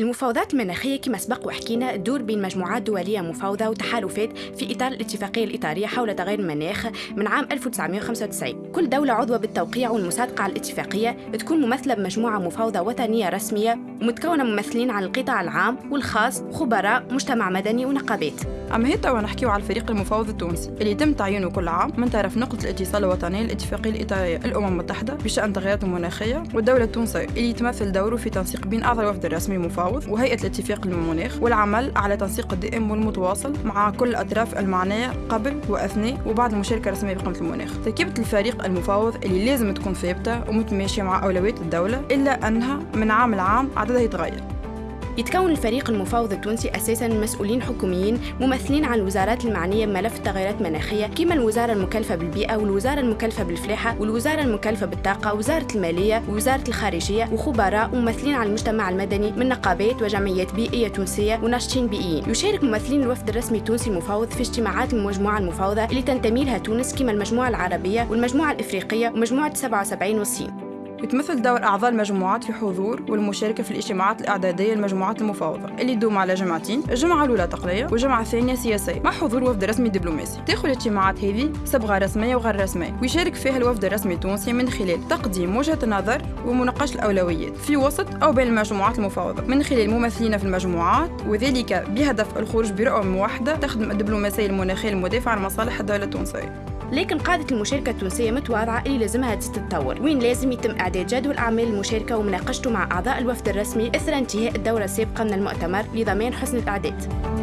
المفاوضات المناخية كما سبق وحكينا تدور بين مجموعات دولية مفاوضة وتحالفات في إطار الاتفاقية الإطارية حول تغير المناخ من عام 1995 كل دولة عضوة بالتوقيع والمصادقة على الاتفاقية تكون ممثلة بمجموعة مفاوضة وطنية رسمية ومتكونة ممثلين عن القطاع العام والخاص خبراء مجتمع مدني ونقابات. أما هي توا نحكيو على الفريق المفاوض التونسي اللي يتم تعيينه كل عام من طرف نقطة الاتصال الوطنية للاتفاقية الإطارية الأمم المتحدة بشأن التغيرات المناخية والدولة التونسية اللي يتمثل دوره في تنسيق بين أعضاء الوفد الرسمي المفاوض وهيئة الاتفاق للمناخ والعمل على تنسيق الدائم والمتواصل مع كل الأطراف المعنية قبل وأثناء وبعد المشاركة الرسمية بقمة المناخ. تركيبة الفريق المفاوض اللي لازم تكون ثابتة ومتماشية مع أولويات الدولة إلا أنها من عام لعام عددها يتغير. يتكون الفريق المفاوض التونسي أساسا من مسؤولين حكوميين ممثلين عن الوزارات المعنية بملف التغيرات المناخية كما الوزارة المكلفة بالبيئة والوزارة المكلفة بالفلاحة والوزارة المكلفة بالطاقة وزارة المالية ووزارة الخارجية وخبراء ممثلين عن المجتمع المدني من نقابات وجمعيات بيئية تونسية وناشطين بيئيين. يشارك ممثلين الوفد الرسمي التونسي المفاوض في اجتماعات المجموعة المفاوضة اللي تنتمي لها تونس كما المجموعة العربية والمجموعة الإفريقية ومجموعة 77 والصين. يتمثل دور أعضاء المجموعات في حضور والمشاركة في الاجتماعات الإعدادية للمجموعات المفاوضة اللي تدوم على جمعتين الجمعة الأولى تقنية والجمعة الثانية سياسية. مع حضور وفد رسمي دبلوماسي تاخذ الاجتماعات هذه صبغة رسمية وغير رسمية ويشارك فيها الوفد الرسمي التونسي من خلال تقديم وجهة النظر ومناقشة الأولويات في وسط أو بين المجموعات المفاوضة. من خلال ممثلين في المجموعات وذلك بهدف الخروج برؤى موحدة تخدم الدبلوماسية المناخية المدافعة عن مصالح الدولة التونسية. لكن قاعدة المشاركة التونسية متواضعة اللي لازمها تتطور. وين لازم يتم إعداد جدول أعمال المشاركة ومناقشته مع أعضاء الوفد الرسمي إثر انتهاء الدورة السابقة من المؤتمر لضمان حسن الإعداد.